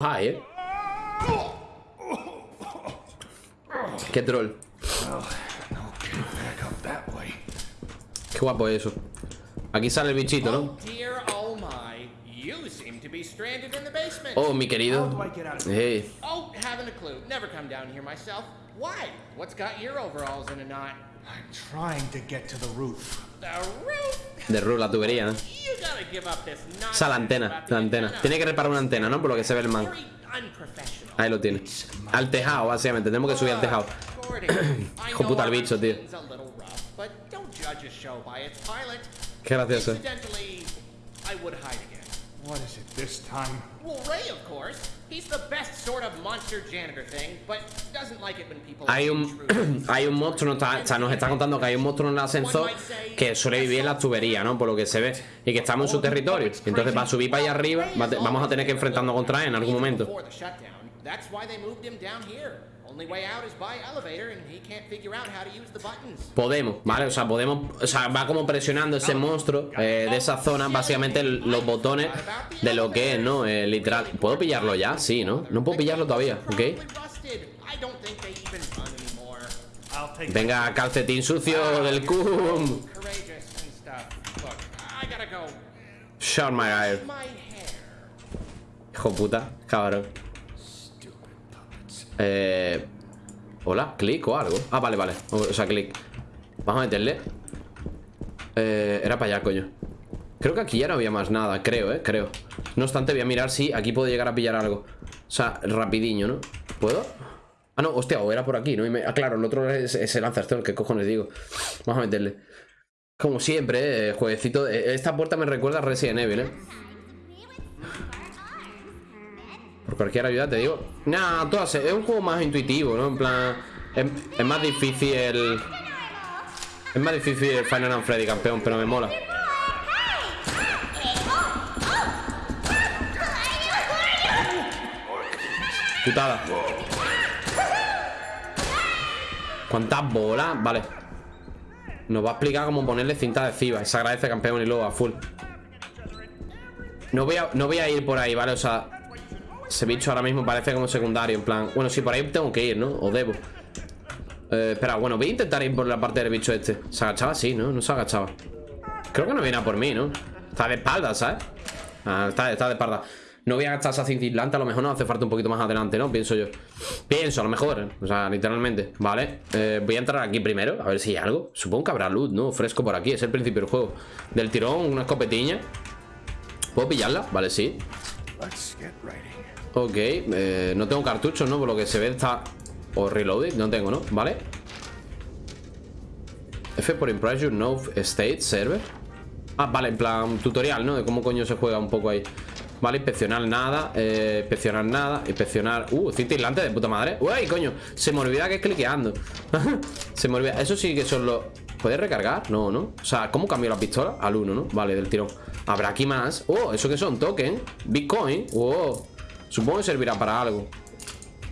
High, ¿eh? Qué troll. Qué guapo es eso. Aquí sale el bichito, ¿no? Oh basement. Oh, mi querido. Hey. Oh, haven't a clue. Never come down here myself. Why? What's got your overalls in a knot? I'm trying to get to the roof. De roof, la tubería, ¿no? Nonsense Esa la antena, la antena. Tiene que reparar una antena, ¿no? Por lo que se ve el man. Ahí lo tiene. Al tejado, básicamente. Tenemos que subir al tejado. Hijo puta, el bicho, tío. Qué gracioso. What is it this time? Well, Ray, of course. He's the best sort of monster janitor thing, but doesn't like it when people Hay un, hay un monstruo, nos está, sea, nos está contando que hay un monstruo en el ascensor que suele vivir en las tuberías, ¿no? Por lo que se ve. Y que estamos en su territorio. Entonces, para subir para allá arriba, vamos a tener que enfrentarnos contra él en algún momento. That's why they moved him down here. Only way out is by elevator, and he can't figure out how to use the buttons. Podemos, ¿vale? O sea, podemos. O sea, va como presionando ese monstruo eh, de esa zona, básicamente los botones de lo que es, ¿no? Eh, literal. ¿Puedo pillarlo ya? Sí, ¿no? No puedo pillarlo todavía, ¿ok? Venga, calcetín sucio del cum. Shut my hair. Hijo puta, cabrón. Eh. Hola, clic o algo. Ah, vale, vale. O sea, clic. Vamos a meterle. Eh, era para allá, coño. Creo que aquí ya no había más nada, creo, eh, creo. No obstante, voy a mirar si aquí puedo llegar a pillar algo. O sea, rapidiño, ¿no? ¿Puedo? Ah, no, hostia, o era por aquí, ¿no? Me- Ah, claro, el otro es, el Lancerstone, ¿qué cojones digo? Vamos a meterle. Como siempre, eh, jueguecito. eh, Esta puerta me recuerda a Resident Evil, ¿eh? Por cualquier ayuda te digo. Nah, todas. Es un juego más intuitivo, ¿no? En plan. Es, más difícil el. Es más difícil el Final and Freddy, campeón, pero me mola. Putada. ¿Cuántas bolas? Vale. Nos va a explicar cómo ponerle cinta adhesiva. Se agradece, campeón, y luego a full. No voy, a, no voy a ir por ahí, ¿vale? O sea, ese bicho ahora mismo parece como secundario, en plan... Bueno, sí, por ahí tengo que ir, ¿no? O debo. Eh, espera, bueno, voy a intentar ir por la parte del bicho este. ¿Se agachaba? Sí, ¿no? No se agachaba. Creo que no viene a por mí, ¿no? Está de espalda, ¿sabes? Ah, está, está de espalda. No voy a gastar esa cintilante, a lo mejor nos hace falta un poquito más adelante, ¿no? Pienso yo. Pienso, a lo mejor, ¿eh? O sea, literalmente. Vale. Eh, voy a entrar aquí primero, a ver si hay algo. Supongo que habrá luz, ¿no? Fresco por aquí, es el principio del juego. Del tirón, una escopetiña. ¿Puedo pillarla? Vale, sí. Ok, eh, no tengo cartuchos, ¿no? Por lo que se ve está... O reloaded, no tengo, ¿no? Vale F por Impress Your No State Server Ah, vale, en plan tutorial, ¿no? De cómo coño se juega un poco ahí Vale, inspeccionar nada eh, Inspeccionar nada Inspeccionar... Uh, cinta aislante de puta madre Uy, coño Se me olvida que es cliqueando Se me olvida Eso sí que son los... ¿Puedes recargar? No, ¿no? O sea, ¿cómo cambio la pistola? Al 1, ¿no? Vale, del tirón Habrá aquí más Oh, ¿eso qué son? Token Bitcoin Oh Supongo que servirá para algo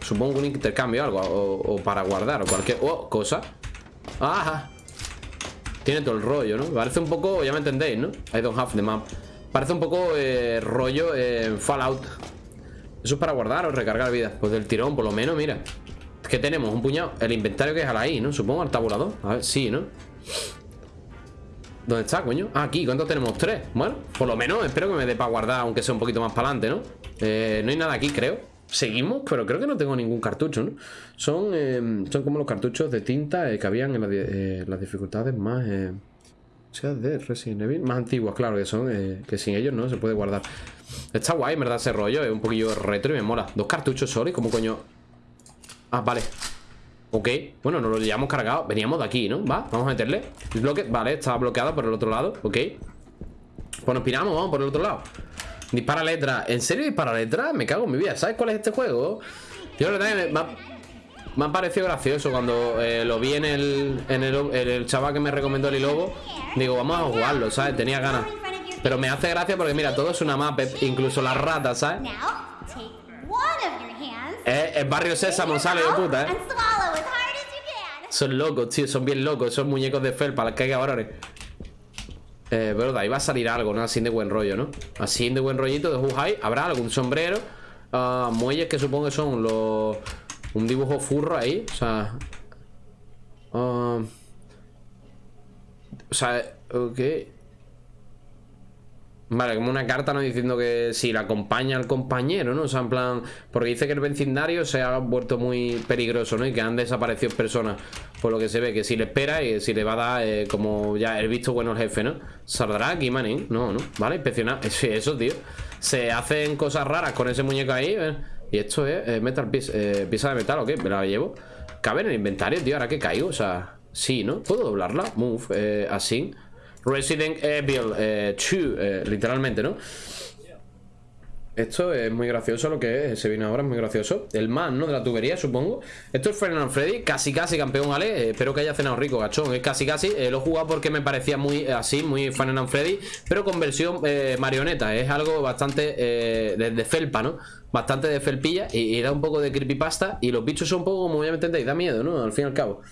Supongo un intercambio algo o, para guardar o cualquier oh, cosa Ajá Tiene todo el rollo, ¿no? Parece un poco, ya me entendéis, ¿no? I don't have the map Parece un poco eh, rollo eh, Fallout Eso es para guardar o recargar vida Pues del tirón, por lo menos, mira ¿Qué tenemos? Un puñado El inventario que es al ahí, ¿no? Supongo al tabulador A ver, sí, ¿no? ¿Dónde está, coño? Ah, aquí, ¿cuántos tenemos? Tres Bueno, por lo menos espero que me dé para guardar Aunque sea un poquito más para adelante, ¿no? Eh, no hay nada aquí, creo Seguimos, pero creo que no tengo ningún cartucho, ¿no? Son, eh, son como los cartuchos de tinta eh, que habían en eh, las dificultades más... O sea, de Resident Evil Más antiguas, claro, que son Que sin ellos no se puede guardar Está guay, en verdad, ese rollo Es un poquillo retro y me mola Dos cartuchos solo y como coño Ah, vale Ok, bueno, nos lo llevamos cargado Veníamos de aquí, ¿no? Va, vamos a meterle El bloque, vale, estaba bloqueado por el otro lado Ok Pues nos piramos, vamos por el otro lado Dispara letra ¿En serio dispara letra? Me cago en mi vida ¿Sabes cuál es este juego? Yo la verdad que me, me ha, me ha parecido gracioso Cuando eh, lo vi en el, en el chaval que me recomendó el lobo Digo, vamos a jugarlo, ¿sabes? Tenía ganas Pero me hace gracia porque mira, todo es una map Incluso las ratas, ¿sabes? Es, es barrio sésamo, sale de puta, ¿eh? Son locos, tío, son bien locos. Son muñecos de felpa, las que hay cabrones Eh, pero de ahí va a salir algo, ¿no? Así de buen rollo, ¿no? Así de buen rollito de Huhai Habrá algún sombrero. Ah, muelles que supongo que son los... Un dibujo furro ahí, o sea... ah, o sea, ok... Vale, como una carta no diciendo que si la acompaña al compañero, ¿no? O sea, en plan... Porque dice que el vecindario se ha vuelto muy peligroso, ¿no? Y que han desaparecido personas. Por lo que se ve, que si le espera y si le va a dar eh, como ya el visto bueno el jefe, ¿no? ¿Saldrá aquí, manín? No, no. Vale, inspeccionar. Eso, tío. Se hacen cosas raras con ese muñeco ahí, ¿eh? Y esto es eh, metal piece, eh, pieza de metal, ¿o qué? Me la llevo. Cabe en el inventario, tío, ahora que caigo. O sea, sí, ¿no? ¿Puedo doblarla? Move, eh, así. Resident Evil 2, eh, literalmente, ¿no? Esto es muy gracioso lo que es, se viene ahora, es muy gracioso El man, ¿no? De la tubería, supongo Esto es Final Freddy, casi casi campeón, ¿vale? Eh, espero que haya cenado rico, gachón, es casi casi eh, Lo he jugado porque me parecía muy eh, así, muy Final Freddy Pero con versión marioneta, es algo bastante de, de, felpa, ¿no? Bastante de felpilla y, y, da un poco de creepypasta Y los bichos son un poco, como ya me entendéis, da miedo, ¿no? Al fin y al cabo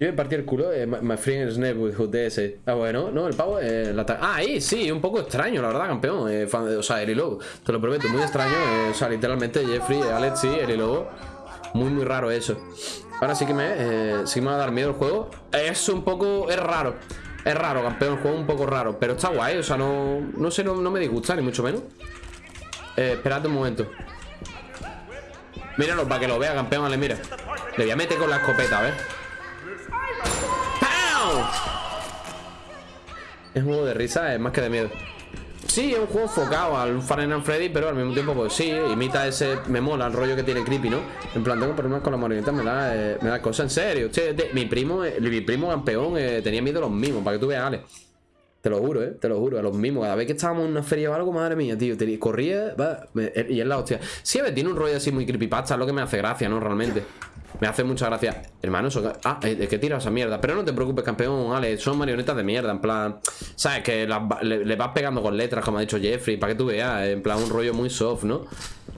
yo me partí el culo, eh, my, friend is with ese. Ah, bueno, no, el pavo, eh, Ah, ahí, sí, un poco extraño, la verdad, campeón. Eh, fan, o sea, Eri Lobo, te lo prometo, muy extraño. Eh, o sea, literalmente, Jeffrey, Alex, sí, Eri Lobo. Muy, muy raro eso. Ahora sí que me, eh, sí me va a dar miedo el juego. Es un poco, es raro. Es raro, campeón, el juego un poco raro. Pero está guay, o sea, no, no sé, no, no me disgusta, ni mucho menos. Esperad un momento. Míralo, para que lo vea, campeón, vale, mira. Le voy a meter con la escopeta, a ver. Es un juego de risa, es más que de miedo Sí, es un juego enfocado al Final Freddy Pero al mismo tiempo, pues sí, imita ese Me mola el rollo que tiene creepy, ¿no? En plan, tengo problemas con la marioneta Me da, eh, me da cosas, en serio mi primo, eh, mi primo campeón eh, Tenía miedo a los mismos, para que tú veas, Ale te lo juro, eh, te lo juro, a los mismos. Cada vez que estábamos en una feria o algo, madre mía, tío, corría, y es la hostia. Sí, a ver, tiene un rollo así muy creepypasta, es lo que me hace gracia, ¿no? Realmente. Me hace mucha gracia Hermano, eso... Ah, es que tira esa mierda Pero no te preocupes, campeón, Ale Son marionetas de mierda, en plan ¿Sabes? Que le, vas pegando con letras Como ha dicho Jeffrey Para que tú veas En plan, un rollo muy soft, ¿no?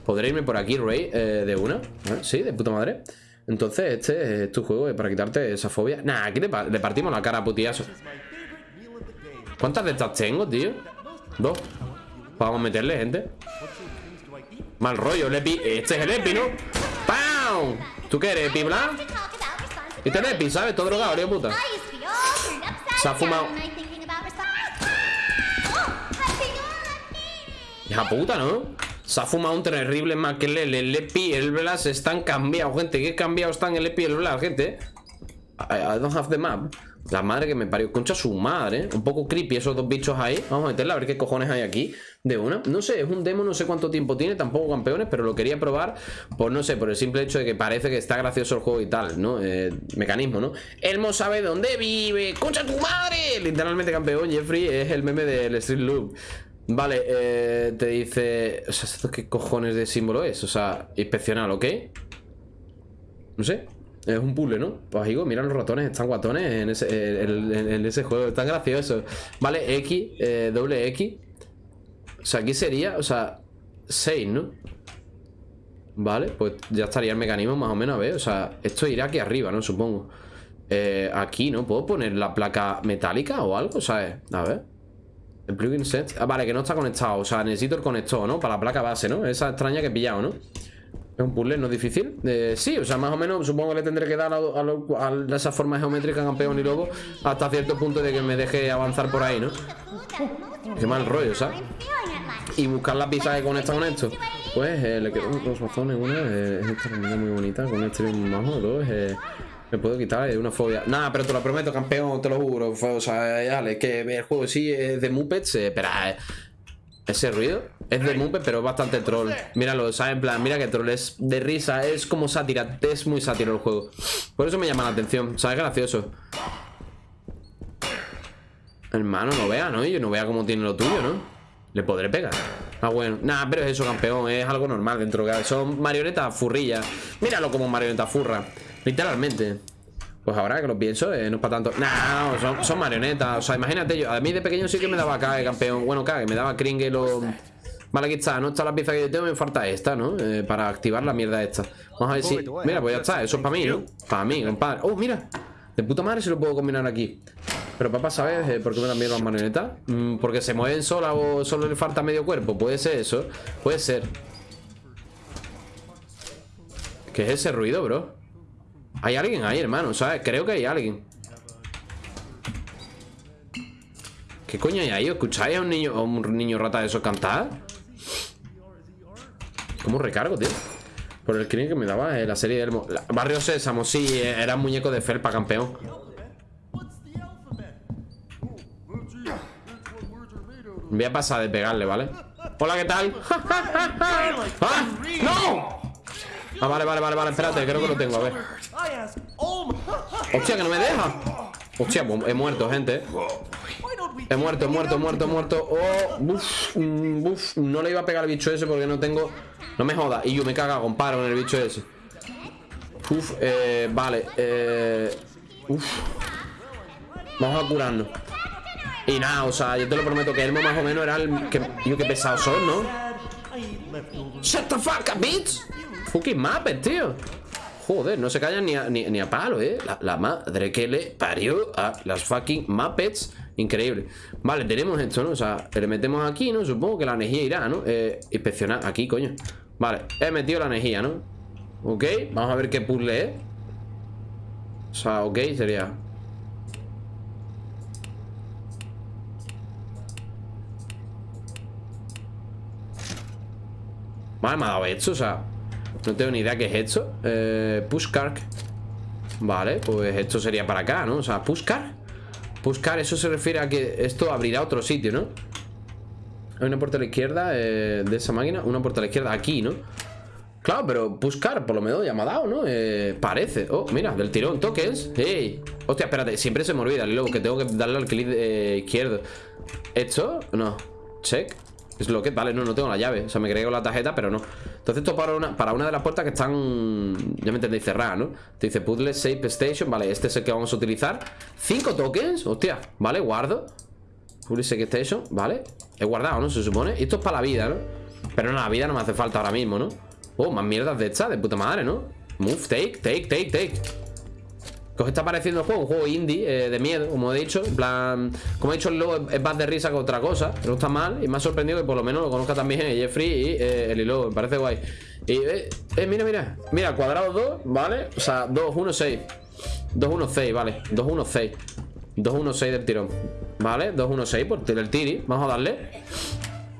Podré irme por aquí, Ray eh, De una Sí, de puta madre Entonces, este es tu juego Para quitarte esa fobia Nah, aquí le, partimos la cara a putiazo ¿Cuántas de estas tengo, tío? Dos Vamos a meterle, gente Mal rollo, el Epi Este es el Epi, ¿no? ¡Pam! ¿Tú qué eres, Epi Blanc? Este es Epi, ¿sabes? Todo drogado, tío puta Se ha fumado Hija puta, ¿no? Se ha fumado un terrible que el, Epi y el Blas están cambiados, gente ¿Qué cambiados están el Epi y el Blas, gente? I don't have the map la madre que me parió, concha su madre Un poco creepy esos dos bichos ahí Vamos a meterla a ver qué cojones hay aquí De una, no sé, es un demo, no sé cuánto tiempo tiene Tampoco campeones, pero lo quería probar Por no sé, por el simple hecho de que parece que está gracioso el juego y tal, ¿no? Eh, mecanismo, ¿no? Elmo sabe dónde vive ¡Concha tu madre! Literalmente campeón, Jeffrey es el meme del Street Loop Vale, eh, te dice... O sea, ¿esto qué cojones de símbolo es? O sea, inspeccional, ¿ok? No sé es un puzzle, ¿no? Pues digo, mira los ratones, están guatones en ese, en, ese juego, están graciosos. Vale, X, eh, doble X. O sea, aquí sería, o sea, 6, ¿no? Vale, pues ya estaría el mecanismo más o menos, a ver. O sea, esto irá aquí arriba, ¿no? Supongo. Eh, aquí, ¿no? ¿Puedo poner la placa metálica o algo? ¿Sabes? A ver. El plugin set. Ah, vale, que no está conectado. O sea, necesito el conector, ¿no? Para la placa base, ¿no? Esa extraña que he pillado, ¿no? Es un puzzle, no es difícil. Eh, sí, o sea, más o menos supongo que le tendré que dar a, a, esa forma geométrica campeón y luego hasta cierto punto de que me deje avanzar por ahí, ¿no? Qué mal rollo, ¿sabes? Y buscar la pizza que conecta con esto. Pues eh, le quedan dos razones. Una es esta muy bonita con este majo. Dos eh, me puedo quitar de una fobia. Nada, pero te lo prometo, campeón, te lo juro. O sea, dale, que el juego sí es de Muppets, pero ese ruido es de Mupe, pero es bastante troll. Míralo, ¿sabes? En plan, mira que troll es de risa, es como sátira, es muy sátiro el juego. Por eso me llama la atención, ¿sabes? Gracioso. Hermano, no vea, ¿no? Yo no vea cómo tiene lo tuyo, ¿no? Le podré pegar. Ah, bueno. Nada, pero es eso, campeón. Es algo normal dentro de... Son marionetas furrillas. Míralo como marioneta furra. Literalmente. Pues ahora que lo pienso, eh, no es para tanto No, son, son, marionetas O sea, imagínate yo A mí de pequeño sí que me daba cague, campeón Bueno, cague, me daba Kringle o... Vale, aquí está, no está la pieza que yo tengo Me falta esta, ¿no? Eh, para activar la mierda esta Vamos a ver si... Mira, pues ya está Eso es para mí, ¿no? Para mí, compadre Oh, mira De puta madre se lo puedo combinar aquí Pero papá, ¿sabes eh, por qué me dan miedo las marionetas? Mm, porque se mueven solas o solo le falta medio cuerpo Puede ser eso Puede ser ¿Qué es ese ruido, bro? Hay alguien ahí, hermano, ¿sabes? Creo que hay alguien ¿Qué coño hay ahí? ¿Escucháis a un niño, a un niño rata de esos cantar? ¿Cómo recargo, tío? Por el screen que me daba eh, la serie del... Barrio Sésamo, sí, eh, era muñeco de felpa, campeón Voy a pasar de pegarle, ¿vale? Hola, ¿qué tal? ¡Ah! ¡No! Ah, vale, vale, vale, vale, espérate, creo que lo tengo, a ver Hostia, que no me deja Hostia, pues, he muerto, gente He muerto, he muerto, he muerto, he muerto. Oh, uf, mm, uf No le iba a pegar al bicho ese porque no tengo No me joda, y yo me caga con paro en el bicho ese. Uf, eh, vale eh, Uf. Vamos a curarnos Y nada, o sea, yo te lo prometo que Elmo más o menos era el que Yo que pesado soy, ¿no? Shut the fuck up, bitch. Fucking Muppet, tío. Joder, no se callan ni a, ni, a palo, ¿eh? La, madre que le parió a las fucking Muppets Increíble Vale, tenemos esto, ¿no? O sea, le metemos aquí, ¿no? Supongo que la energía irá, ¿no? Eh, inspeccionar aquí, coño Vale, he metido la energía, ¿no? Ok, vamos a ver qué puzzle es O sea, ok, sería Vale, me ha dado esto, o sea no tengo ni idea qué es esto eh, Pushcar Vale, pues esto sería para acá, ¿no? O sea, Pushcar Pushcar, eso se refiere a que esto abrirá otro sitio, ¿no? Hay una puerta a la izquierda eh, de esa máquina Una puerta a la izquierda aquí, ¿no? Claro, pero Pushcar, por lo menos ya me ha dado, ¿no? Eh, parece Oh, mira, del tirón, tokens ¡Ey! Hostia, espérate, siempre se me olvida Luego que tengo que darle al clic eh, izquierdo ¿Esto? No Check es lo que, vale, no, no tengo la llave O sea, me creé con la tarjeta, pero no Entonces esto para una, para una de las puertas que están Ya me entendéis, cerradas, ¿no? Te dice puzzle, save station Vale, este es el que vamos a utilizar Cinco tokens, hostia, vale, guardo Puzzle, save station, vale He guardado, ¿no? Se supone esto es para la vida, ¿no? Pero no, la vida no me hace falta ahora mismo, ¿no? Oh, más mierdas de esta, de puta madre, ¿no? Move, take, take, take, take ¿Qué os está pareciendo el juego? Un juego indie, eh, de miedo, como he dicho En plan, como he dicho, el logo es más de risa que otra cosa No está mal Y me ha sorprendido que por lo menos lo conozca también Jeffrey y eh, el logo Me parece guay Y, eh, eh, mira, mira Mira, cuadrado 2, ¿vale? O sea, 2, 1, 6 2, 1, 6, vale 2, 1, 6 2, 1, 6 del tirón ¿Vale? 2, 1, 6 por el tiri Vamos a darle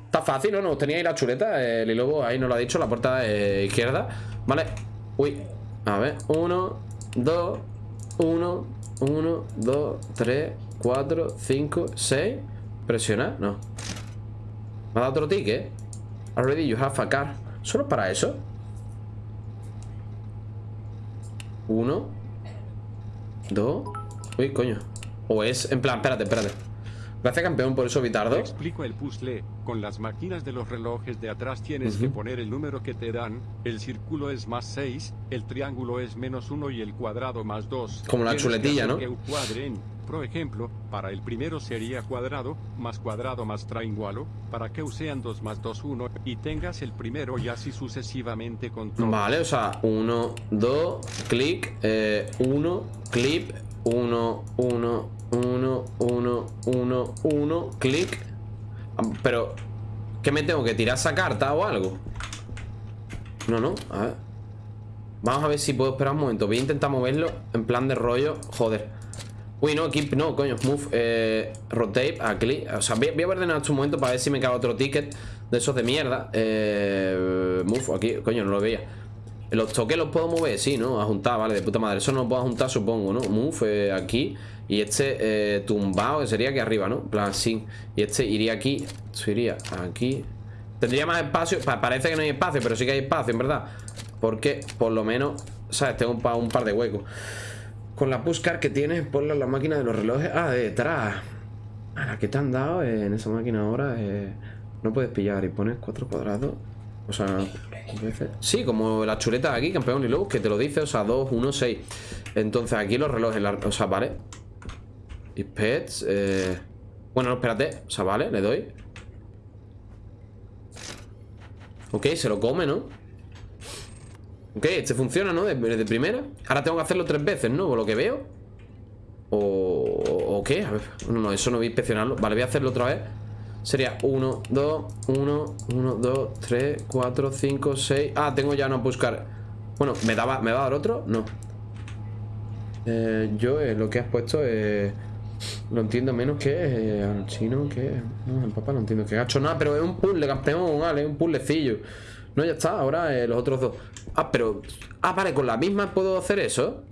Está fácil, ¿no? Nos tenía ahí la chuleta El logo ahí nos lo ha dicho La puerta izquierda ¿Vale? Uy A ver 1, 2 1, 1, 2, 3, 4, 5, 6 Presiona, no. Me ha dado otro ticket. Already you have a car. ¿Solo para eso? 1 2 Uy, coño. O es, en plan, espérate, espérate Gracias campeón por eso, Vitardo. Explico el puzzle. Con las máquinas de los relojes de atrás tienes que poner el número que te dan. El círculo es más 6, el triángulo es menos 1 y el cuadrado más 2. Como la chuletilla, ¿no? Por ejemplo, para el primero sería cuadrado, más cuadrado más triángulo, para que sean 2 más 2, 1, y tengas el primero y así sucesivamente con todo. Vale, o sea, 1, 2, clic, 1, clip, 1, 1, 1, 1, 1, 1, clic. Pero, ¿qué me tengo que tirar esa carta o algo? No, no, a ver. Vamos a ver si puedo esperar un momento. Voy a intentar moverlo en plan de rollo. Joder. Uy, no, keep, no, coño, move, eh, rotate, a clic. O sea, voy, a ordenar un momento para ver si me cae otro ticket de esos de mierda. Eh, move, aquí, coño, no lo veía. Los toques los puedo mover, sí, ¿no? A juntar, vale, de puta madre Eso no lo puedo juntar, supongo, ¿no? Move eh, aquí Y este eh, tumbado, que sería aquí arriba, ¿no? plan, sí. Y este iría aquí Esto iría aquí. Tendría más espacio Parece que no hay espacio, pero sí que hay espacio, en verdad. Porque, por lo menos ¿Sabes? Tengo un, un par de huecos. Con la pushcar que tienes Ponla en la máquina de los relojes. Ah, detrás. A la que te han dado en esa máquina ahora eh, No puedes pillar y pones cuatro cuadrados. O sea, Sí, como la chuleta aquí, campeón y luego que te lo dice, o sea, 2, 1, 6 Entonces aquí los relojes, o sea, vale Y pets eh... Bueno, no, espérate, o sea, vale, le doy Ok, se lo come, ¿no? Ok, este funciona, ¿no? De, primera Ahora tengo que hacerlo tres veces, ¿no? Por lo que veo O... ¿O qué? A ver, no, no, eso no voy a inspeccionarlo Vale, voy a hacerlo otra vez Sería 1, 2, 1, 1, 2, 3, 4, 5, 6 Ah, tengo ya no buscar Bueno, ¿me, daba, ¿me va a dar otro? No eh, Yo eh, lo que has puesto eh, Lo entiendo menos que eh, Al chino que No, el papá no entiendo que gacho nada Pero es un puzzle, campeón, vale, es un puzzlecillo. No, ya está, ahora eh, los otros dos. Ah, pero... Ah, vale, con la misma puedo hacer eso.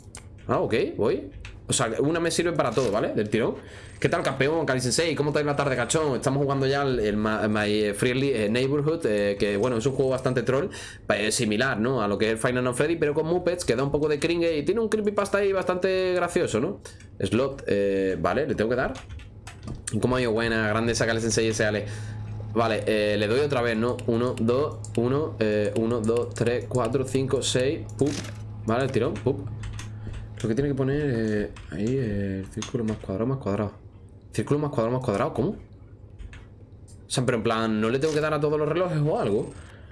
Ah, ok, voy. O sea, una me sirve para todo, ¿vale? Del tirón ¿Qué tal, campeón? Kali Sensei, ¿cómo estáis la tarde, cachón? Estamos jugando ya el, el My Friendly eh, Neighborhood, eh, que bueno, es un juego bastante troll, eh, similar, ¿no? A lo que es el Final Fantasy Freddy, pero con Muppets, que da un poco de cringe y tiene un creepypasta ahí bastante gracioso, ¿no? Slot, eh, vale, le tengo que dar. ¿Y ¿Cómo ha ido buena? Grande Kali Sensei SL. Vale, eh, le doy otra vez, ¿no? 1, 2, 1, 1, 2, 3, 4, 5, 6, pup. Vale, el tirón, pup. Lo que tiene que poner ahí el círculo más cuadrado, más cuadrado. Círculo más cuadrado, más cuadrado, ¿cómo? O sea, pero en plan, ¿no le tengo que dar a todos los relojes o algo?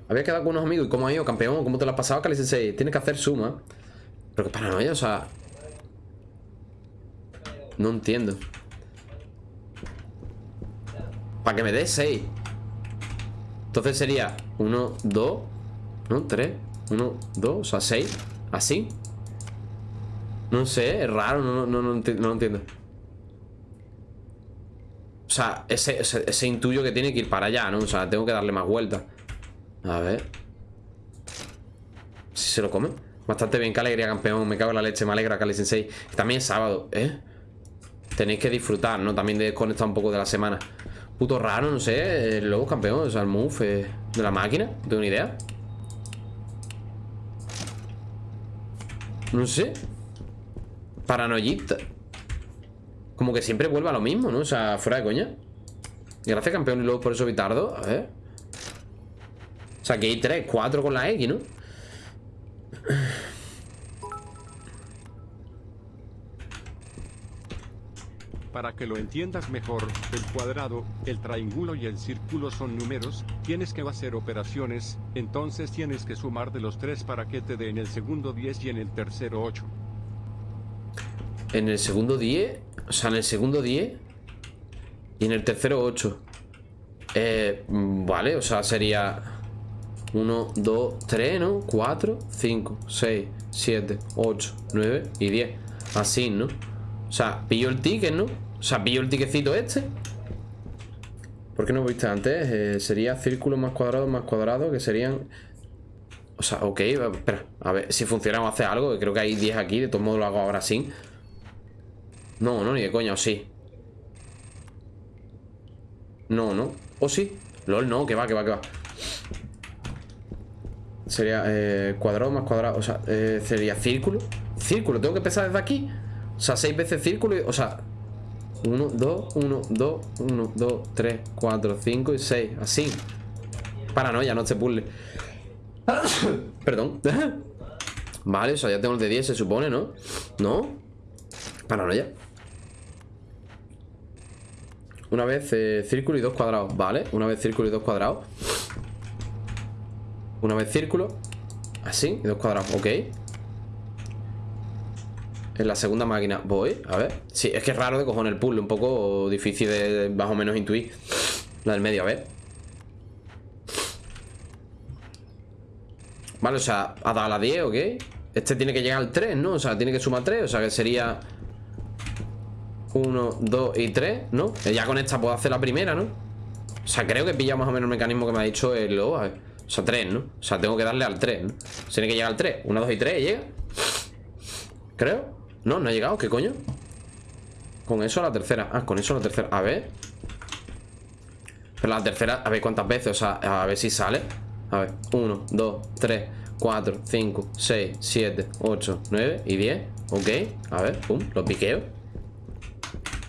Había quedado con unos amigos y ¿cómo ha ido, campeón? ¿Cómo te lo has pasado, Kali Sensei? Tienes que hacer suma. Pero qué paranoia, o sea... No entiendo. Para que me dé 6. Entonces sería 1, 2, ¿no? 3, 1, 2, o sea, 6. Así. No sé, es raro, no, no, no, no entiendo. O sea, ese, intuyo que tiene que ir para allá, ¿no? O sea, tengo que darle más vueltas. A ver. Si se lo come. Bastante bien, qué alegría, campeón. Me cago en la leche, me alegra, Kali Sensei. También es sábado, ¿eh? Tenéis que disfrutar, ¿no? También de desconectar un poco de la semana. Puto raro, no sé. El lobo campeón, o sea, el move eh, de la máquina. No tengo ni idea. No sé. Paranoyita. Como que siempre vuelve a lo mismo, ¿no? O sea, fuera de coña. Gracias, campeón, y luego por eso Vitardo. A ver. O sea, que hay 3, 4 con la X, ¿no? Para que lo entiendas mejor, el cuadrado, el triángulo y el círculo son números, tienes que hacer operaciones, entonces tienes que sumar de los tres para que te dé en el segundo 10 y en el tercero 8. En el segundo 10. O sea, en el segundo 10. Y en el tercero 8. Eh, vale, o sea, sería 1, 2, 3, ¿no? 4, 5, 6, 7, 8, 9 y 10. Así, ¿no? O sea, pillo el ticket, ¿no? O sea, pillo el ticketcito este. ¿Por qué no viste antes? Eh, sería círculo más cuadrado más cuadrado, que serían... O sea, ok, espera, a ver si funciona o hace algo, creo que hay 10 aquí, de todos modos lo hago ahora sin. No, no, ni de coña, o sí. No, no. ¿O sí? LOL, no, que va, que va, que va. Sería eh, cuadrado más cuadrado. O sea, eh, sería círculo. Círculo, tengo que empezar desde aquí. O sea, seis veces círculo y. O sea. 1, 2, 1, 2, 1, 2, 3, 4, 5 y 6. Así. Paranoia, no este puzzle. Perdón. vale, o sea, ya tengo el de 10, se supone, ¿no? ¿No? Paranoia. Una vez eh, círculo y dos cuadrados. Vale, una vez círculo y dos cuadrados. Una vez círculo. Así, y dos cuadrados. Ok. En la segunda máquina voy, a ver. Sí, es que es raro de cojones el puzzle. Un poco difícil de más o menos intuir. La del medio, a ver. Vale, o sea, ha dado a la 10, ¿ok? Este tiene que llegar al 3, ¿no? O sea, tiene que sumar 3, o sea que sería 1, 2 y 3, ¿no? Que Ya con esta puedo hacer la primera, ¿no? O sea, creo que pilla más o menos el mecanismo que me ha dicho el lobo, ver. O sea, 3, ¿no? O sea, tengo que darle al 3, ¿no? Tiene que llegar al 3 1, 2 y 3, ¿llega? Creo No, no ha llegado, ¿qué coño? Con eso la tercera Ah, con eso la tercera A ver Pero la tercera, a ver cuántas veces O sea, a ver si sale A ver, 1, 2, 3, 4, 5, 6, 7, 8, 9 y 10 Ok, a ver, pum, lo piqueo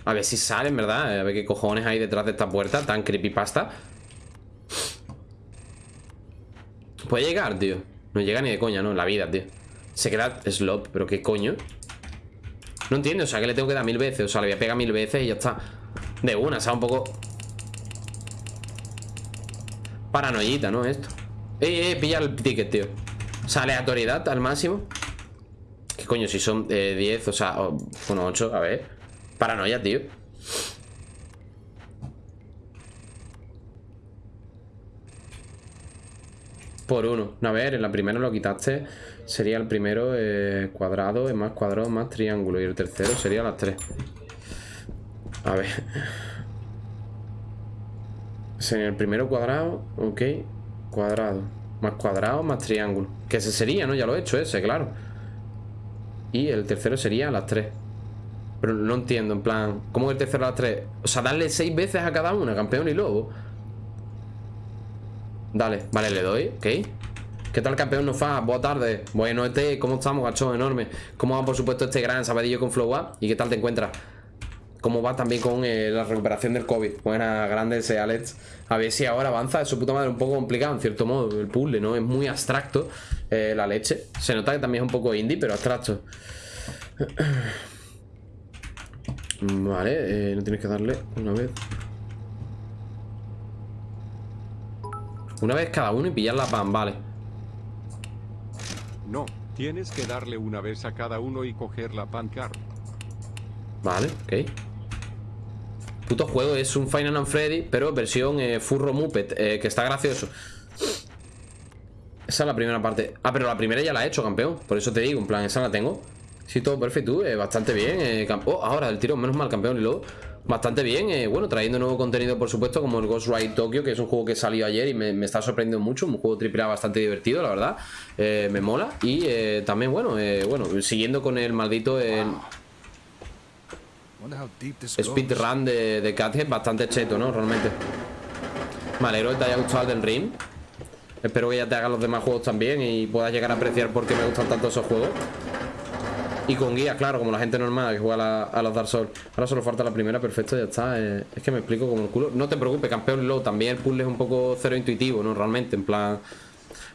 A ver si sale, en verdad A ver qué cojones hay detrás de esta puerta Tan creepypasta. Puede llegar, tío. No llega ni de coña, ¿no? La vida, tío. Se queda slop, pero qué coño. No entiendo, o sea, que le tengo que dar mil veces O sea, le voy a pegar mil veces y ya está. De una, o sea, un poco Paranoidita, ¿no? Esto. Eh, eh, pilla el ticket, tío. O sea, aleatoriedad al máximo. ¿Qué coño? Si son eh, 10, o sea, o- bueno, 8, a ver Paranoia, tío Por uno. A ver, en la primera lo quitaste. Sería el primero eh, cuadrado, más cuadrado, más triángulo. Y el tercero sería las tres. A ver. Sería el primero cuadrado, ok. Cuadrado. Más cuadrado, más triángulo. Que ese sería, ¿no? Ya lo he hecho ese, claro. Y el tercero sería las tres. Pero no entiendo, en plan, ¿cómo el tercero a las tres? O sea, darle seis veces a cada una, campeón y lobo. Dale, vale, le doy, ok. ¿Qué tal, campeón? No fa, buenas tardes. Bueno, este, ¿cómo estamos, gacho? Enorme. ¿Cómo va, por supuesto, este gran sabadillo con Flow? ¿Y qué tal te encuentras? ¿Cómo va también con eh, la recuperación del COVID? Buena, grande ese Alex. A ver si ahora avanza. Es su puta madre un poco complicado, en cierto modo. El puzzle, ¿no? Es muy abstracto eh, la leche. Se nota que también es un poco indie, pero abstracto. Vale, eh, no tienes que darle una vez. Una vez cada uno y pillar la pan, vale. No, tienes que darle una vez a cada uno y coger la pan card. Vale, ok. Puto juego es un Final and Freddy, pero versión eh, Furro Muppet, eh, que está gracioso. Esa es la primera parte. Ah, pero la primera ya la he hecho, campeón. Por eso te digo, en plan, esa la tengo. Sí, todo perfecto, eh, bastante bien. oh, ahora el tiro, menos mal, campeón. Y luego, bastante bien. bueno, trayendo nuevo contenido, por supuesto, como el Ghost Ride Tokyo, que es un juego que salió ayer y me, está sorprendiendo mucho. Un juego triple bastante divertido, la verdad. me mola. Y también, bueno, bueno, siguiendo con el maldito. Speedrun de, de Cathead bastante cheto, ¿no? Realmente Me alegro que te haya gustado el Ring Espero que ya te hagan los demás juegos también Y puedas llegar a apreciar por qué me gustan tanto esos juegos Y con guías, claro, como la gente normal que juega a, los Dark Souls. Ahora solo falta la primera, perfecto, ya está. Es que me explico como el culo. No te preocupes, campeón, luego también el puzzle es un poco cero intuitivo, ¿no? Realmente, en plan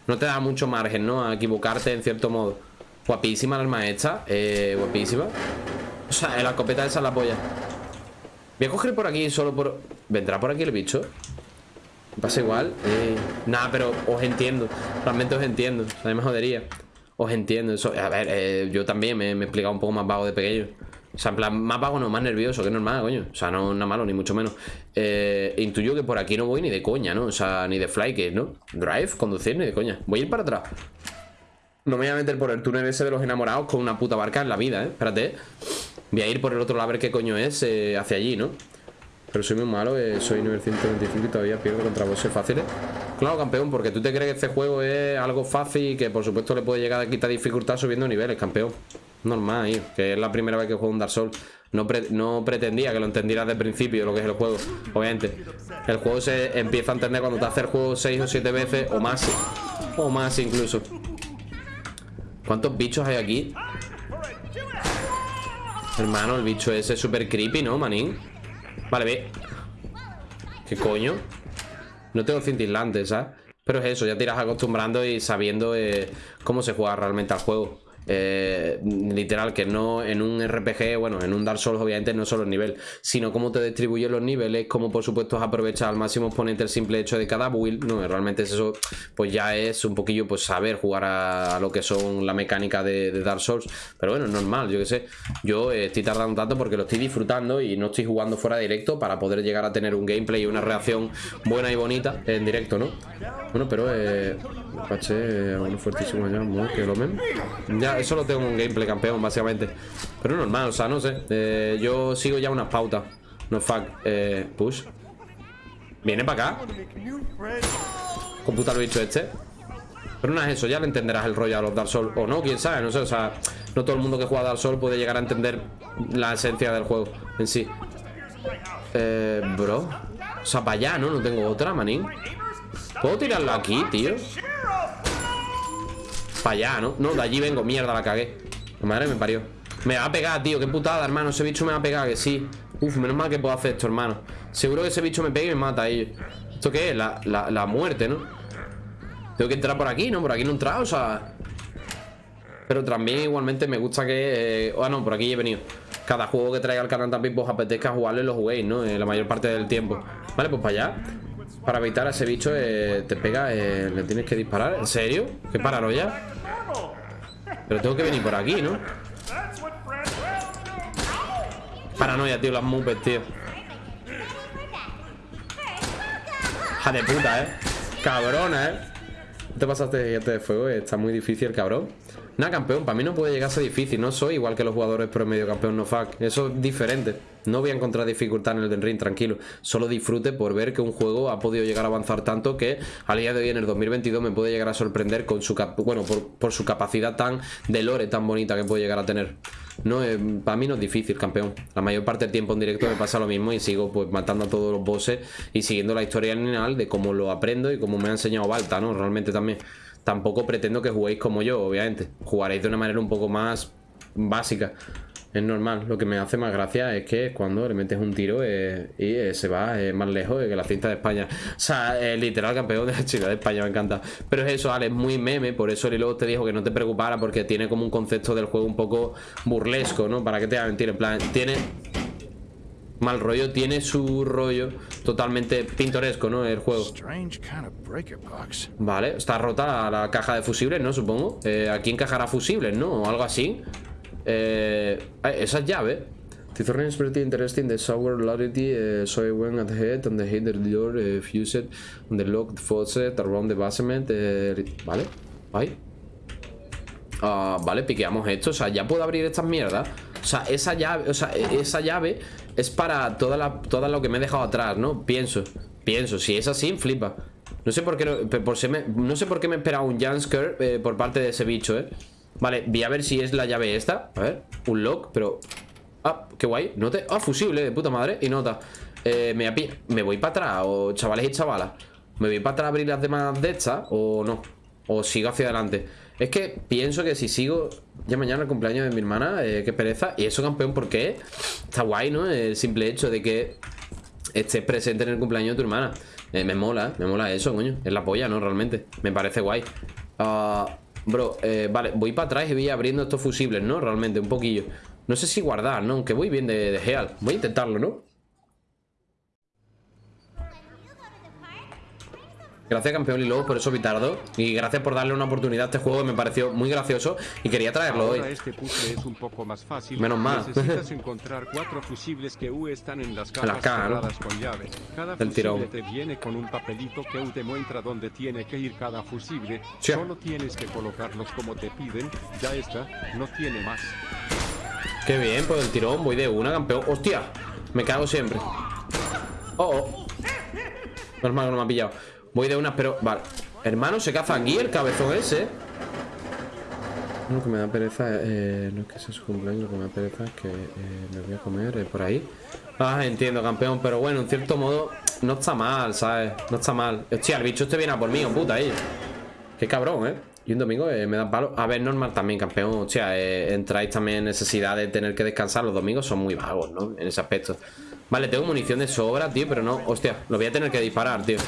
No te da mucho margen, ¿no? A equivocarte en cierto modo. Guapísima la arma esta, eh, guapísima. O sea, la escopeta esa la polla. Voy a coger por aquí solo por... ¿Vendrá por aquí el bicho? Pasa igual eh... Nada, pero os entiendo. Realmente os entiendo O sea, me jodería Os entiendo eso A ver, eh, yo también me, he explicado un poco más vago de pequeño O sea, en plan, más vago no, más nervioso Que normal, coño O sea, no nada malo, ni mucho menos eh, Intuyo que por aquí no voy ni de coña, ¿no? O sea, ni de fly, que ¿no? Drive, conducir, ni de coña Voy a ir para atrás No me voy a meter por el túnel ese de los enamorados Con una puta barca en la vida, ¿eh? Espérate Voy a ir por el otro lado a ver qué coño es eh, hacia allí, ¿no? Pero soy muy malo, eh, soy nivel 125 y todavía pierdo contra bosses fáciles. Claro, campeón, porque tú te crees que este juego es algo fácil y que por supuesto le puede llegar a quitar dificultad subiendo niveles, campeón. Normal, que es la primera vez que juego un Dark Souls. No, no pretendía que lo entendieras de principio lo que es el juego, obviamente. El juego se empieza a entender cuando te haces el juego 6 o 7 veces o más. O más incluso. ¿Cuántos bichos hay aquí? Hermano, el bicho ese es súper creepy, ¿no, manín? Vale, ve ¿Qué coño? No tengo cintilantes, ¿sabes? Pero es eso, ya te irás acostumbrando y sabiendo eh, cómo se juega realmente al juego eh, literal, que no en un RPG, bueno, en un Dark Souls obviamente no solo el nivel, sino cómo te distribuyen los niveles, cómo por supuesto aprovechar al máximo exponente el simple hecho de cada build, no, realmente es eso, pues ya es un poquillo pues saber jugar a, lo que son la mecánica de, Dark Souls, pero bueno, es normal, yo que sé, yo eh, estoy tardando tanto porque lo estoy disfrutando y no estoy jugando fuera directo para poder llegar a tener un gameplay y una reacción buena y bonita en directo, ¿no? Bueno, pero eh, caché uno fuertísimo ya, que lo men. Ya eso lo tengo en un gameplay, campeón, básicamente. Pero normal, o sea, no sé. Eh, yo sigo ya unas pautas. No fuck. Eh, push. Viene para acá. Computa el bicho este. Pero no es eso, ya le entenderás el rollo a los Dark Souls. O no, quién sabe, no sé. O sea, no todo el mundo que juega Dark Souls puede llegar a entender la esencia del juego en sí. Eh, bro. O sea, para allá, ¿no? No tengo otra, manín. ¿Puedo tirarlo aquí, tío? Para allá, ¿no? No, de allí vengo, mierda, la cagué Madre me parió Me va a pegar, tío, qué putada, hermano Ese bicho me va a pegar, que sí Uf, menos mal que puedo hacer esto, hermano Seguro que ese bicho me pega y me mata a ellos ¿Esto qué es? La, la, muerte, ¿no? Tengo que entrar por aquí, ¿no? Por aquí no he entrado, o sea Pero también igualmente me gusta que... Eh... Ah, no, por aquí he venido Cada juego que traiga al canal también Pues apetezca jugarlo y lo juguéis, ¿no? Eh, la mayor parte del tiempo Vale, pues para allá Para evitar a ese bicho eh, Te pega, eh, le tienes que disparar ¿En serio? ¿Qué paranoia? Pero tengo que venir por aquí, ¿no? Paranoia, tío, las mupes, tío Ja de puta, ¿eh? Cabrona, ¿eh? Te pasaste de fuego, está muy difícil, cabrón. Nada, campeón, para mí no puede llegar a ser difícil. No soy igual que los jugadores promedio campeón no fuck. Eso es diferente. No voy a encontrar dificultad en el Den Ring, tranquilo. Solo disfrute por ver que un juego ha podido llegar a avanzar tanto que al día de hoy en el 2022 me puede llegar a sorprender con su bueno, por, su capacidad tan de lore tan bonita que puede llegar a tener. No, eh, para mí no es difícil, campeón. La mayor parte del tiempo en directo me pasa lo mismo y sigo pues matando a todos los bosses y siguiendo la historia lineal de cómo lo aprendo y cómo me ha enseñado Balta, ¿no? Realmente también. Tampoco pretendo que juguéis como yo, obviamente. Jugaréis de una manera un poco más básica. Es normal. Lo que me hace más gracia es que cuando le metes un tiro eh, y eh, se va eh, más lejos que la cinta de España. O sea, literal campeón de la chica de España, me encanta. Pero es eso, Ale, es muy meme. Por eso Lilo te dijo que no te preocupara porque tiene como un concepto del juego un poco burlesco, ¿no? Para que te haga mentir. En plan, tiene mal rollo, tiene su rollo totalmente pintoresco, ¿no? El juego. Vale, está rota la, caja de fusibles, ¿no? Supongo. aquí encajará fusibles, ¿no? O algo así. Eh, esa llave. Tithorn is pretty interesting. The sour clarity, uh, so I went ahead and the hit the door uh, fused on the locked faucet around the basement. Uh, vale, ahí. Uh, vale, piqueamos esto. O sea, ya puedo abrir estas mierdas. O sea, esa llave, o sea, e, esa llave es para toda, la, toda lo que me he dejado atrás, ¿no? Pienso, pienso. Si es así, flipa. No sé por qué, por si me, no sé por qué me esperaba un jumpscare eh, por parte de ese bicho, ¿eh? Vale, voy a ver si es la llave esta A ver, un lock, pero... Ah, qué guay, note Ah, fusible, de puta madre Y nota eh, me, me voy para atrás O chavales y chavalas ¿Me voy para atrás a abrir las demás de estas? ¿O no? ¿O sigo hacia adelante? Es que pienso que si sigo Ya mañana el cumpleaños de mi hermana eh, Qué pereza Y eso, campeón, ¿por qué? Está guay, ¿no? El simple hecho de que Estés presente en el cumpleaños de tu hermana eh, Me mola, me mola eso, coño Es la polla, ¿no? Realmente Me parece guay Ah... Bro, eh, vale, voy para atrás y voy abriendo estos fusibles, ¿no? Realmente, un poquillo No sé si guardar, ¿no? Aunque voy bien de, de Geal Voy a intentarlo, ¿no? Gracias campeón Lilo por eso Vitardo Y gracias por darle una oportunidad a este juego que me pareció muy gracioso Y quería traerlo Ahora hoy este es un poco más fácil. Menos mal. Necesitas encontrar cuatro fusibles que U están en las cajas las cajas, cerradas con llave. Cada Del fusible tirón. te viene con un papelito que U te muestra dónde tiene que ir cada fusible. Chia. Solo tienes que colocarlos como te piden. Ya está, no tiene más. Qué bien, pues el tirón, voy de una, campeón. ¡Hostia! Me cago siempre. Oh, oh. Normal, no me ha pillado Voy de una, pero... Vale Hermano, se caza aquí el cabezón ese Lo que me da pereza eh, No es que sea su cumpleaños Lo que me da pereza es que eh, me voy a comer eh, por ahí Ah, entiendo, campeón Pero bueno, en cierto modo No está mal, ¿sabes? No está mal Hostia, el bicho este viene a por mí, oh, puta, ahí Qué cabrón, ¿eh? Y un domingo eh, me da palo. A ver, normal también, campeón. Hostia, eh, entráis también en necesidad de tener que descansar. Los domingos son muy vagos, ¿no? En ese aspecto. Vale, tengo munición de sobra, tío, pero no. Hostia, lo voy a tener que disparar, tío.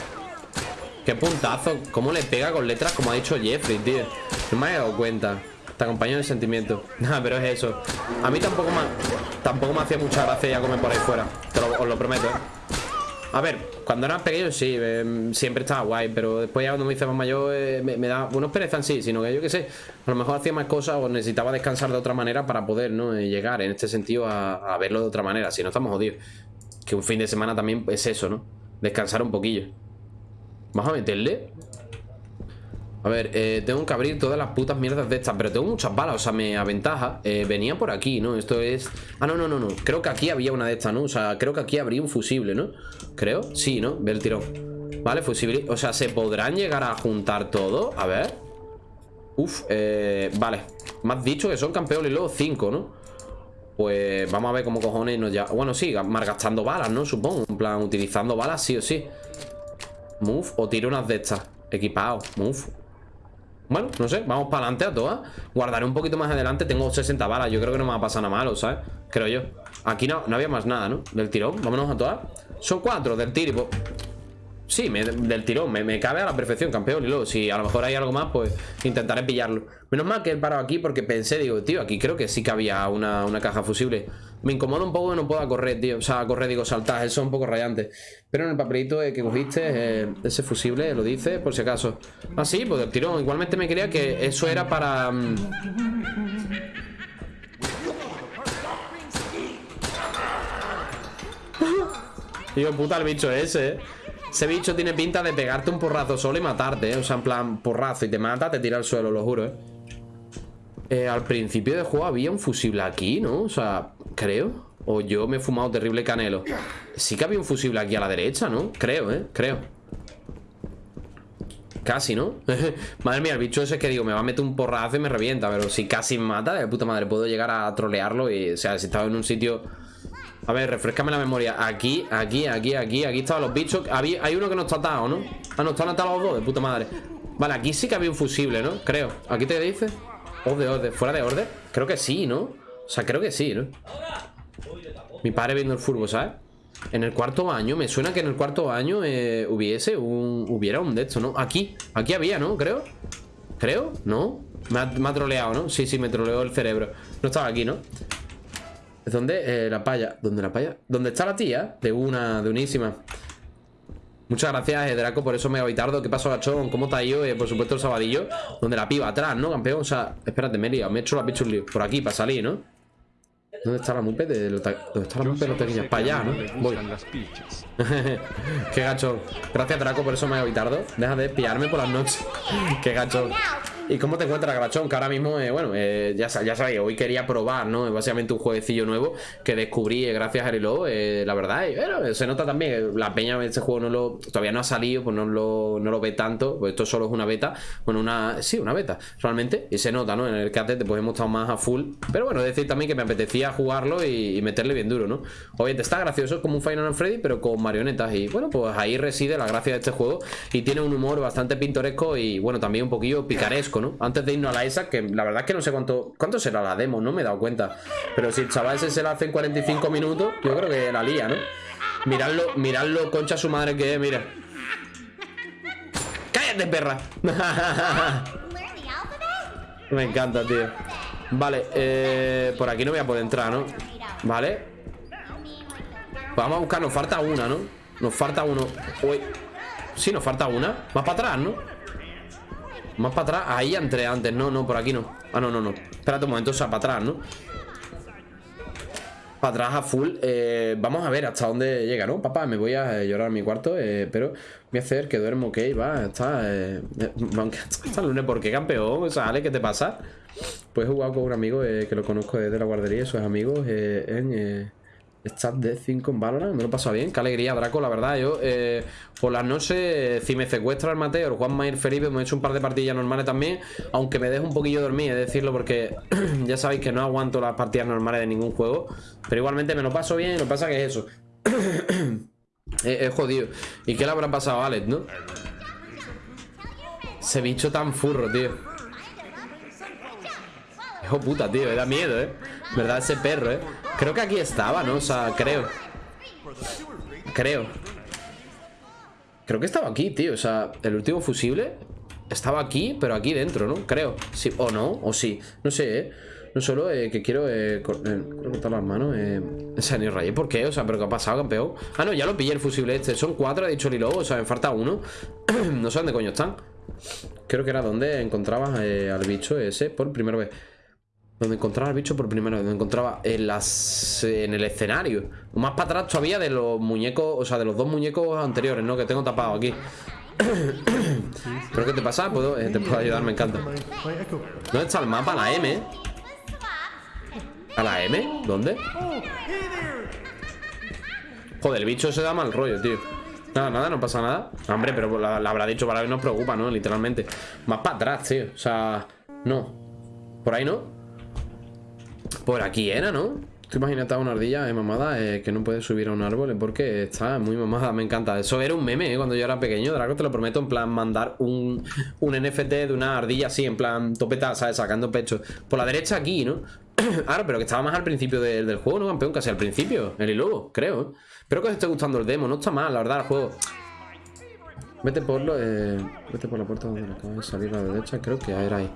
Qué puntazo. ¿Cómo le pega con letras como ha dicho Jeffrey, tío? No me he dado cuenta. Te acompaño de sentimiento. Nada, pero es eso. A mí tampoco me, tampoco me hacía mucha gracia ya comer por ahí fuera. Te os lo prometo, ¿eh? A ver, cuando era pequeño sí, eh, siempre estaba guay, pero después ya cuando me hice más mayor eh, me, da, bueno, pereza en sí, sino que yo qué sé, a lo mejor hacía más cosas o necesitaba descansar de otra manera para poder, ¿no? Llegar en este sentido a, verlo de otra manera, si no estamos jodidos. Que un fin de semana también es eso, ¿no? Descansar un poquillo. Vamos a meterle. A ver, eh, tengo que abrir todas las putas mierdas de estas Pero tengo muchas balas, o sea, me aventaja eh, Venía por aquí, ¿no? Esto es... Ah, no, no, no, no Creo que aquí había una de estas, ¿no? O sea, creo que aquí habría un fusible, ¿no? Creo, sí, ¿no? Ve el tirón Vale, fusible O sea, ¿se podrán llegar a juntar todo? A ver Uf, eh, vale Me has dicho que son campeones luego 5, ¿no? Pues vamos a ver cómo cojones nos ya... Bueno, sí, malgastando balas, ¿no? Supongo En plan, utilizando balas sí o sí Move o tiro unas de estas. Equipado, move. Bueno, no sé, vamos para adelante a todas. Guardaré un poquito más adelante, tengo 60 balas Yo creo que no me va a pasar nada malo, ¿sabes? Creo yo. Aquí no, no había más nada, ¿no? Del tirón, vámonos a todas. Son cuatro del tiro Sí, me, del tirón, me, me, cabe a la perfección, campeón. Y luego, si a lo mejor hay algo más, pues intentaré pillarlo. Menos mal que he parado aquí porque pensé Digo, tío, aquí creo que sí que había una, una caja fusible Me incomoda un poco que no pueda correr, tío. O sea, correr, digo, saltar, eso es un poco rayante. Pero en el papelito que cogiste eh, Ese fusible, lo dice, por si acaso. Ah, sí, pues del tirón. Igualmente me creía que eso era para... Um... Digo, puta el bicho ese, eh. Ese bicho tiene pinta de pegarte un porrazo solo y matarte, ¿eh? O sea, en plan, porrazo y te mata, te tira al suelo, lo juro, ¿eh? Eh, al principio del juego había un fusible aquí, ¿no? O sea, creo O yo me he fumado terrible canelo Sí que había un fusible aquí a la derecha, ¿no? Creo, ¿eh? Creo Casi, ¿no? madre mía, el bicho ese que digo Me va a meter un porrazo y me revienta Pero si casi me mata, de puta madre Puedo llegar a trolearlo o sea, si estaba en un sitio A ver, refrescame la memoria Aquí, aquí, aquí, aquí Aquí estaban los bichos Había, Hay uno que no está atado, ¿no? Ah, no, están atados los dos, de puta madre Vale, aquí sí que había un fusible, ¿no? Creo ¿Aquí te dice? Orde, orde, fuera de orden Creo que sí, ¿no? O sea, creo que sí, ¿no? Mi padre viendo el furbo, ¿sabes? En el cuarto año, me suena que en el cuarto año eh, hubiese un... Hubiera un de estos, ¿no? Aquí, aquí había, ¿no? Creo ¿Creo? ¿No? Me ha, troleado, ¿no? Sí, sí, me troleó el cerebro No estaba aquí, ¿no? ¿Es donde? Eh, la paya ¿Dónde la paya? ¿Dónde está la tía? De una, de unísima Muchas gracias, eh, Draco, por eso me Vitardo. ¿Qué pasó, gachón? ¿Cómo ido? Eh, por supuesto, el sabadillo. Donde la piba atrás, ¿no, campeón? O sea, espérate, me he liado. Me he hecho la. Por aquí, para salir, ¿no? ¿Dónde está la mupe de ¿Dónde está la mupe de los pequeños? Para allá, ¿no? Voy. Qué gachón. Gracias, Draco, por eso me Vitardo. Deja de pillarme por las noches. Qué gachón. ¿Y cómo te encuentras, Grachón? Que ahora mismo, eh, bueno, eh, ya, ya sabéis, hoy quería probar, ¿no? Es básicamente un jueguecillo nuevo que descubrí eh, gracias a Halo, la verdad. Se nota también, la peña de este juego no lo, todavía no ha salido, pues no lo, no lo ve tanto, pues esto solo es una beta, bueno, una, sí, una beta, realmente, y se nota, ¿no? En el CAT pues hemos estado más a full, pero bueno, decir también que me apetecía jugarlo y, meterle bien duro, ¿no? Obviamente está gracioso como un Final Freddy, pero con marionetas y bueno, pues ahí reside la gracia de este juego y tiene un humor bastante pintoresco y bueno, también un poquillo picaresco antes de irnos a la ESA, que la verdad es que no sé cuánto cuánto será la demo, no me he dado cuenta. Pero si el chaval ese se la hace en 45 minutos, yo creo que la lía, ¿no? Miradlo, miradlo, concha su madre que es, mira. ¡Cállate, perra! me encanta, tío. Vale, eh, por aquí no voy a poder entrar, ¿no? Vale. Vamos a buscar, nos falta una, ¿no? Nos falta uno. Uy. Sí, nos falta una. Más para atrás, ¿no? Más para atrás, ahí entré antes No, no, por aquí no Ah, no, no, no Espérate un momento, o sea, para atrás, ¿no? Para atrás a full eh, Vamos a ver hasta dónde llega, ¿no? Papá, me voy a eh, llorar a mi cuarto eh, Pero voy a hacer que duermo, ok, va Está, eh, está el lunes ¿Por qué, campeón? O sea, Ale, ¿qué te pasa? Pues he jugado con un amigo que lo conozco desde la guardería es amigos en... Chat de 5 en Valorant, me lo he pasado bien Qué alegría, Draco, la verdad Yo eh, por las noches, si me secuestra el Mateo El Juan Mayer Felipe, me he hecho un par de partidas normales también Aunque me dejo un poquillo dormir, es decirlo Porque ya sabéis que no aguanto las partidas normales de ningún juego Pero igualmente me lo paso bien Lo que pasa que es eso es, jodido ¿Y qué le habrá pasado a Alex, no? Ese bicho tan furro, tío Hijo puta, tío, me da miedo, eh ¿Verdad? Ese perro, eh Creo que aquí estaba, ¿no? O sea, creo Creo Creo que estaba aquí, tío O sea, el último fusible Estaba aquí, pero aquí dentro, ¿no? Creo Sí, o no, o sí No sé, ¿eh? No solo eh, que quiero eh, eh cortar las manos eh, O sea, ni rayé, ¿por qué? O sea, ¿pero qué ha pasado, campeón? Ah, no, ya lo pillé el fusible este Son cuatro, ha dicho Lilo O sea, me falta uno No sé dónde coño están Creo que era donde encontrabas eh, al bicho ese por primera vez donde encontraba el bicho por primera vez. Donde encontraba en, las, en el escenario. Más para atrás todavía de los muñecos. O sea, de los dos muñecos anteriores, ¿no? Que tengo tapado aquí. ¿Pero qué te pasa? ¿Puedo, eh, te puedo ayudar, me encanta. ¿Dónde está el mapa? La M. ¿A la M? ¿Dónde? Joder, el bicho se da mal rollo, tío. Nada, nada, no pasa nada. Hombre, pero la, habrá dicho para que nos preocupa, ¿no? Literalmente. Más para atrás, tío. O sea, no. Por ahí no. Por aquí era, ¿no? Tú imagínate a una ardilla eh, mamada eh, que no puede subir a un árbol eh, porque está muy mamada, me encanta. Eso era un meme eh, cuando yo era pequeño, Draco, te lo prometo, en plan mandar un, un NFT de una ardilla así, en plan topeta, ¿sabes? Sacando pecho. Por la derecha aquí, ¿no? Ahora, pero que estaba más al principio del juego, ¿no, campeón? Casi al principio, el lobo, creo. Espero que os esté gustando el demo, no está mal, la verdad, el juego. Vete por lo, eh, vete por la puerta donde acaba de salir a la derecha, creo que era ahí.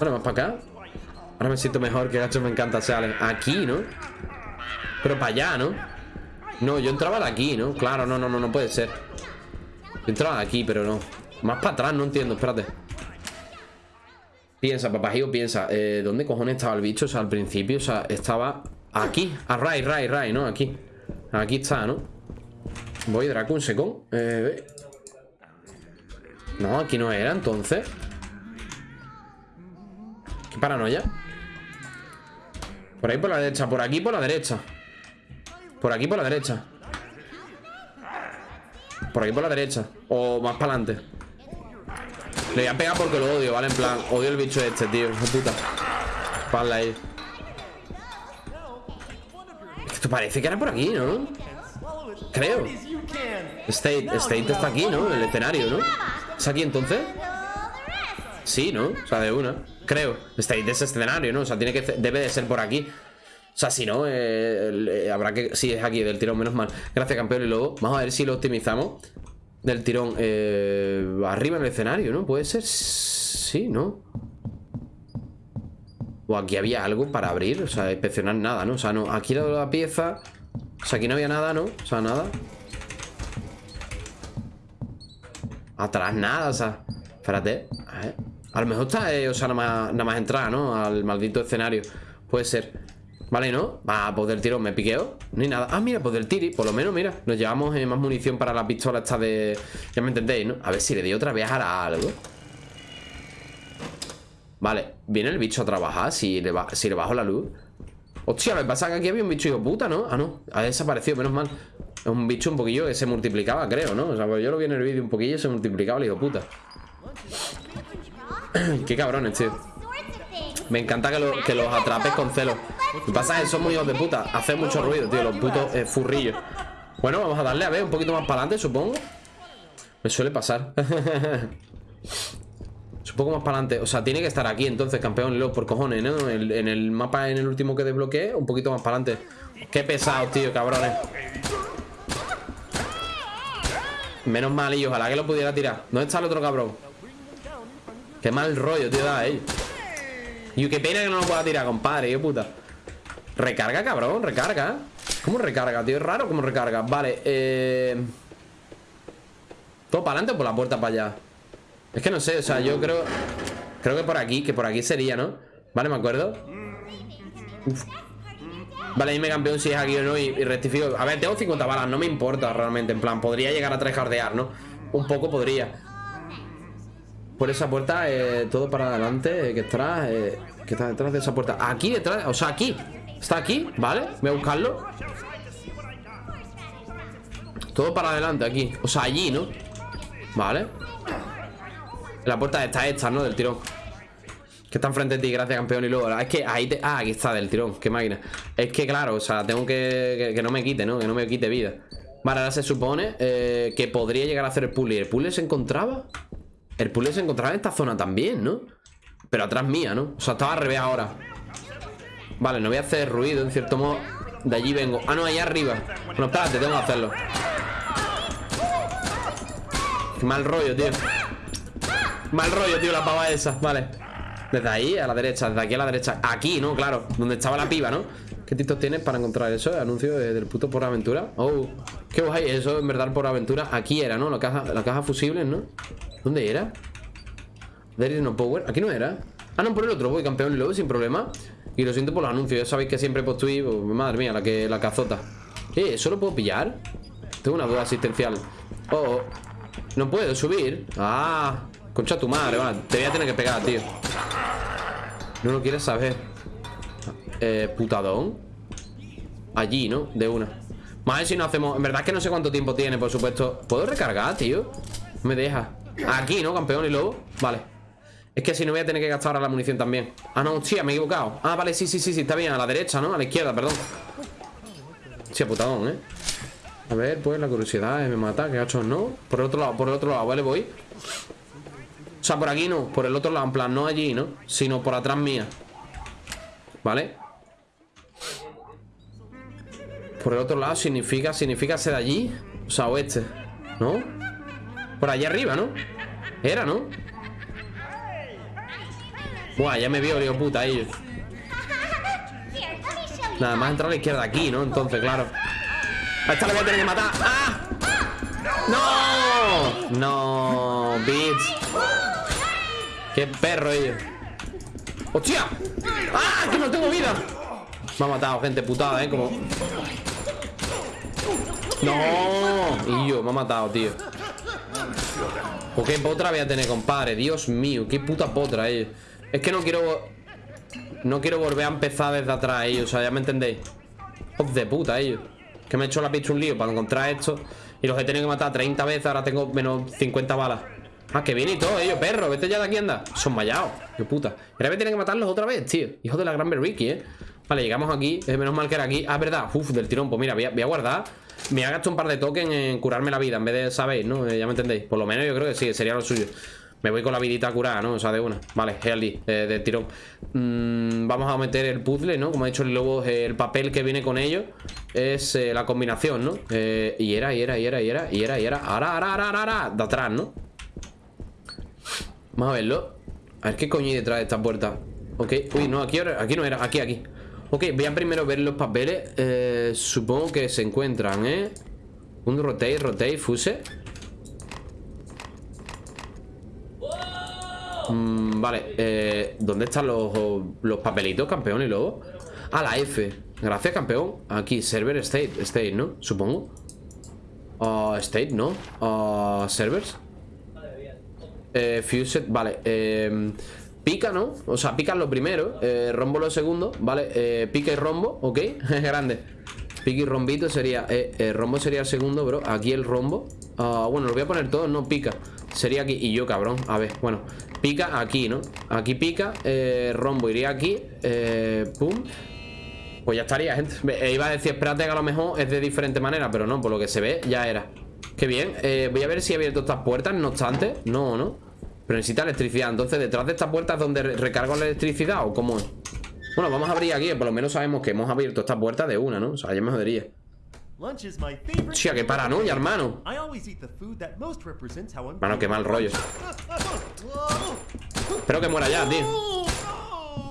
Bueno, más para acá. Ahora me siento mejor, que gacho me encanta salen Aquí, ¿no? Pero para allá, ¿no? No, yo entraba de aquí, ¿no? Claro, no, no, no, no puede ser Yo entraba de aquí, pero no Más para atrás, no entiendo, espérate Piensa, papajío, piensa eh, ¿Dónde cojones estaba el bicho? O sea, al principio, o sea, estaba aquí A right, right, right, ¿no? Aquí Aquí está, ¿no? Voy, Draco, un second. Eh, no, aquí no era, entonces. Qué paranoia. Por ahí por la derecha, por aquí por la derecha. Por aquí por la derecha. Por aquí por la derecha. O más para adelante. Le voy a pegar porque lo odio, ¿vale? En plan, odio el bicho este, tío. Hijo puta. Ahí. Esto parece que era por aquí, ¿no? Creo. State, State está aquí, ¿no? El escenario, ¿no? ¿Es aquí entonces? Sí, ¿no? O sea, de una. Creo. State es escenario, ¿no? O sea, tiene que debe de ser por aquí. O sea, si no, eh, habrá que... Sí, es aquí, del tirón, menos mal Gracias, campeón y luego Vamos a ver si lo optimizamos Del tirón eh, Arriba en el escenario, ¿no? Puede ser... Sí, ¿no? O aquí había algo para abrir O sea, inspeccionar nada, ¿no? O sea, no Aquí la pieza O sea, aquí no había nada, ¿no? O sea, nada Atrás nada, o sea Espérate A ver A lo mejor está, eh, o sea, nada más, nada más entrar, ¿no? Al maldito escenario Puede ser Vale, ¿no? Va, pues del tiro me piqueo Ni nada Ah, mira, pues del tiri Por lo menos, mira Nos llevamos eh, más munición para la pistola esta de... Ya me entendéis, ¿no? A ver si le di otra vez a algo Vale Viene el bicho a trabajar Si le, bajo la luz Hostia, me pasa que aquí había un bicho hijo puta, ¿no? Ah, no Ha desaparecido, menos mal Es un bicho un poquillo que se multiplicaba, creo, ¿no? O sea, pues yo lo vi en el vídeo un poquillo y se multiplicaba el hijo puta Qué cabrones, tío me encanta que, los atrapes con celo. Lo que pasa es que son muy hijos de puta. Hacen mucho ruido, tío, los putos eh, furrillos. Bueno, vamos a darle a ver un poquito más para adelante, supongo. Me suele pasar. Es un poco más para adelante. O sea, tiene que estar aquí entonces, campeón Leo, por cojones, ¿no? en el mapa, en el último que desbloqueé, un poquito más para adelante. Qué pesado, tío, cabrones. Menos mal, y ojalá que lo pudiera tirar. ¿Dónde está el otro cabrón? Qué mal rollo, tío, da ahí. Y qué pena que no lo pueda tirar, compadre, yo puta Recarga, cabrón, recarga ¿Cómo recarga, tío? Es raro cómo recarga Vale, eh... ¿Todo para adelante o por la puerta para allá? Es que no sé, o sea, yo creo Creo que por aquí, que por aquí sería, ¿no? Vale, me acuerdo Vale, dime campeón si es aquí o no y, rectifico A ver, tengo 50 balas, no me importa realmente En plan, podría llegar a trejardear, ¿no? Un poco podría por esa puerta, eh, todo para adelante, eh, que está, eh, está detrás de esa puerta. Aquí detrás, o sea, aquí. Está aquí, ¿vale? Voy a buscarlo. Todo para adelante aquí. O sea, allí, ¿no? Vale. La puerta está esta, ¿no? Del tirón. Que está enfrente de ti, gracias campeón Y luego, es que ahí te... Ah, aquí está, del tirón, qué máquina Es que claro, o sea, tengo que... Que, no me quite, ¿no? Que no me quite vida Vale, ahora se supone que podría llegar a hacer el puzzle ¿El puzzle se encontraba? El puzzle se encontraba en esta zona también, ¿no? Pero atrás mía, ¿no? O sea, estaba al revés ahora. Vale, no voy a hacer ruido, en cierto modo. De allí vengo. Ah, no, allá arriba. Bueno, espérate, tengo que hacerlo. Mal rollo, tío. Mal rollo, tío, la pava esa. Vale. Desde ahí a la derecha, desde aquí a la derecha. Aquí, ¿no? Claro, donde estaba la piba, ¿no? ¿Qué títulos tienes para encontrar eso? Anuncio del puto por aventura. Oh, qué guay, eso en verdad por aventura Aquí era, ¿no? La caja, la caja fusible, ¿no? ¿Dónde era? There is no power. Aquí no era. Ah, no, por el otro voy, campeón luego, sin problema. Y lo siento por los anuncios. Ya sabéis que siempre pues tweet, madre mía, la que la cazota. Eh, ¿eso lo puedo pillar? Tengo una duda asistencial. Oh, oh. No puedo subir. Ah, concha tu madre, va. Te voy a tener que pegar, tío. No lo quieres saber. Eh, putadón. Allí, ¿no? De una. Más si no hacemos. En verdad es que no sé cuánto tiempo tiene, por supuesto. ¿Puedo recargar, tío? me deja. Aquí, ¿no, campeón y lobo? Vale Es que si no voy a tener que gastar ahora la munición también Ah, no, hostia, me he equivocado Ah, vale, sí, sí, sí, sí, está bien A la derecha, ¿no? A la izquierda, perdón Hostia, putadón, ¿eh? A ver, pues la curiosidad me mata Que hecho no Por el otro lado, por el otro lado, vale, voy O sea, por aquí no Por el otro lado, en plan, no allí, ¿no? Sino por atrás mía ¿Vale? Por el otro lado significa Significa ser allí O sea, oeste ¿No? Por allá arriba, ¿no? Era, ¿no? Buah, ya me vio, digo, puta, ellos Nada más entrar a la izquierda aquí, ¿no? Entonces, claro A esta la voy a tener que matar ¡Ah! ¡No! No, bitch Qué perro ellos ¡Hostia! ¡Ah! ¡Que no tengo vida! Me ha matado, gente putada, ¿eh? Como... No, y yo, me ha matado, tío. ¿O qué potra voy a tener, compadre? Dios mío, qué puta potra, ellos Es que no quiero... No quiero volver a empezar desde atrás, ellos O sea, ya me entendéis. Hijos de puta, ellos Que me he hecho la pista un lío para encontrar esto. Y los he tenido que matar 30 veces Ahora tengo menos 50 balas. Ah, que viene y todo, ellos, perro. Vete ya de aquí, anda. Son vallados Qué puta. Ahora me tienen que matarlos otra vez, tío. Hijo de la gran Ricky, eh. Vale, llegamos aquí. Es menos mal que era aquí. Ah, verdad. Uf, del tirón. Pues mira, voy a, guardar Me ha gastado un par de tokens en curarme la vida En vez de, ¿sabéis? ¿No? Eh, ya me entendéis Por lo menos yo creo que sí Sería lo suyo me voy con la vidita curada, ¿no? O sea, de una Vale, Healthy, eh, de tirón mm, Vamos a meter el puzzle, ¿no? Como ha dicho el lobo El papel que viene con ello Es eh, la combinación, ¿no? Y era, y era, y era, y era Y era, y era ahora, ahora, ahora, ahora De atrás, ¿no? Vamos a verlo A ver qué coño hay detrás de esta puerta Ok, uy, no, aquí, aquí no era Aquí, aquí Ok, voy a primero ver los papeles eh, Supongo que se encuentran, ¿eh? Un rotate, rotate, fuse Mm, vale, eh, ¿dónde están los, los papelitos, campeón y luego? Ah, la F Gracias, campeón Aquí, server state, state, ¿no? Supongo uh, State, ¿no? Uh, servers eh, Fused, vale eh, Pica, ¿no? O sea, pica lo primero eh, Rombo lo segundo, ¿vale? Eh, pica y rombo, ¿ok? Grande Pica y rombito sería eh, Rombo sería el segundo, bro Aquí el rombo uh, Bueno, lo voy a poner todo, no pica Sería aquí, y yo cabrón, a ver, bueno Pica aquí, ¿no? Aquí pica, rombo iría aquí Pum Pues ya estaría, gente Iba a decir, espérate que a lo mejor es de diferente manera Pero no, por lo que se ve, ya era Qué bien, voy a ver si he abierto estas puertas No obstante, no, ¿no? Pero necesita electricidad, entonces detrás de estas puertas es donde recargo la electricidad ¿O cómo es? Bueno, vamos a abrir aquí, por lo menos sabemos que hemos abierto esta puerta de una, ¿no? O sea, ya me jodería. Hostia, qué paranoia, hermano. Hermano, qué mal rollo. Espero que muera ya, tío.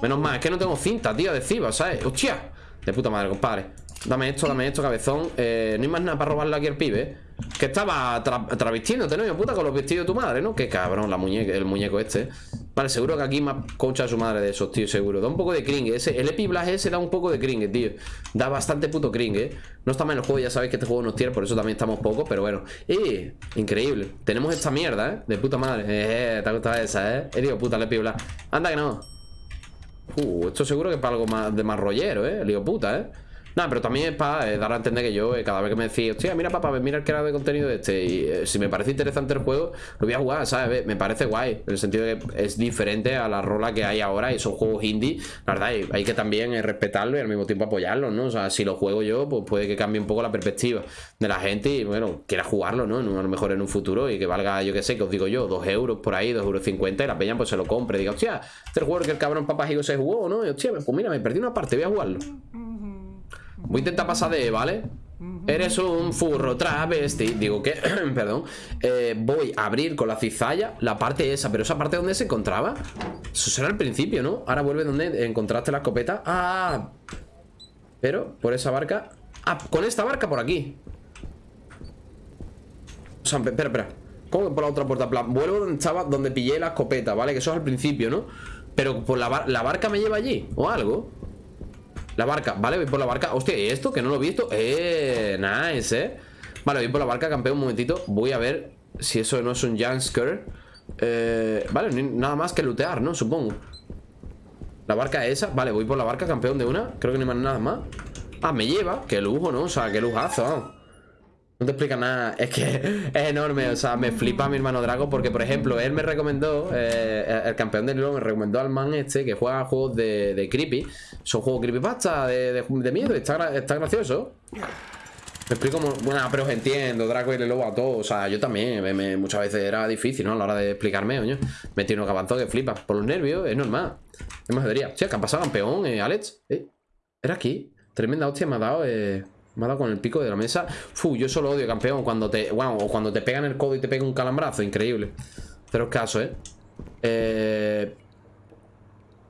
Menos mal, es que no tengo cinta, tío, adhesiva, ¿sabes? Hostia De puta madre, compadre Dame esto, dame esto, cabezón eh, No hay más nada para robarle aquí al pibe, ¿eh? Que estaba tra travestiéndote, ¿no? puta, con los vestidos de tu madre, ¿no? Qué cabrón, la el muñeco este Vale, seguro que aquí más concha a su madre de esos, tío, seguro Da un poco de cringe, ese, el Epiblast ese da un poco de cringe, tío Da bastante puto cringe, ¿eh? No está mal el juego, ya sabéis que este juego nos tiene Por eso también estamos pocos, pero bueno ¡Eh! Increíble Tenemos esta mierda, ¿eh? De puta madre Eh, te ha gustado esa, ¿eh? He digo, puta, el Epiblast Anda que no Uh, esto seguro que es para algo más de más rollero, ¿eh? El puta, ¿eh? Nada, pero también es para eh, dar a entender que yo, eh, cada vez que me decís, hostia, mira papá, mira el creador de contenido de este Y eh, si me parece interesante el juego, lo voy a jugar, ¿sabes? Me parece guay, en el sentido de que es diferente a la rola que hay ahora y son juegos indie La verdad, hay que también respetarlo y al mismo tiempo apoyarlo, ¿no? O sea, si lo juego yo, pues puede que cambie un poco la perspectiva de la gente Y bueno, quiera jugarlo, ¿no? A lo mejor en un futuro y que valga, yo qué sé, que os digo yo, dos euros por ahí, dos euros cincuenta Y la peña pues se lo compre, diga, hostia, este juego que el cabrón papá se jugó, ¿no? Y hostia, pues mira, me perdí una parte, voy a jugarlo Voy a intentar pasar de, ¿vale? Eres un furro travesti Digo que, perdón eh, Voy a abrir con la cizalla la parte esa Pero esa parte donde se encontraba Eso será el principio, ¿no? Ahora vuelve donde encontraste la escopeta Ah Pero por esa barca Ah, con esta barca por aquí O sea, espera, espera ¿Cómo por la otra puerta? Vuelvo donde estaba, donde pillé la escopeta, ¿vale? Que eso es al principio, ¿no? Pero por la, la barca me lleva allí O algo la barca, vale, voy por la barca. Hostia, ¿y esto? Que no lo he visto. Eh, nice, eh. Vale, voy por la barca, campeón, un momentito. Voy a ver si eso no es un jumpscare eh, Vale, nada más que lootear, ¿no? Supongo. La barca es esa Vale, voy por la barca, campeón de una. Creo que no hay nada más. Ah, me lleva. Qué lujo, ¿no? O sea, qué lujazo no te explica nada, es que es enorme, o sea, me flipa mi hermano Drago porque, por ejemplo, él me recomendó, eh, el campeón del LoL me recomendó al man este que juega juegos de, creepy, son juegos creepypasta, de, de, miedo, está, está gracioso. Me explico, bueno, pero os entiendo, Draco y el lobo a todos, o sea, yo también, muchas veces era difícil, ¿no? A la hora de explicarme, coño. Me tiene un avanzado que flipa, por los nervios, es normal. Es más debería. Sí, que ha pasado campeón, eh, Alex. Eh, era aquí. Tremenda hostia me ha dado, eh. Me ha dado con el pico de la mesa. Fu, yo solo odio, campeón. Cuando te. Bueno, o cuando te pegan el codo y te pega un calambrazo. Increíble. Pero es caso, ¿eh? Eh.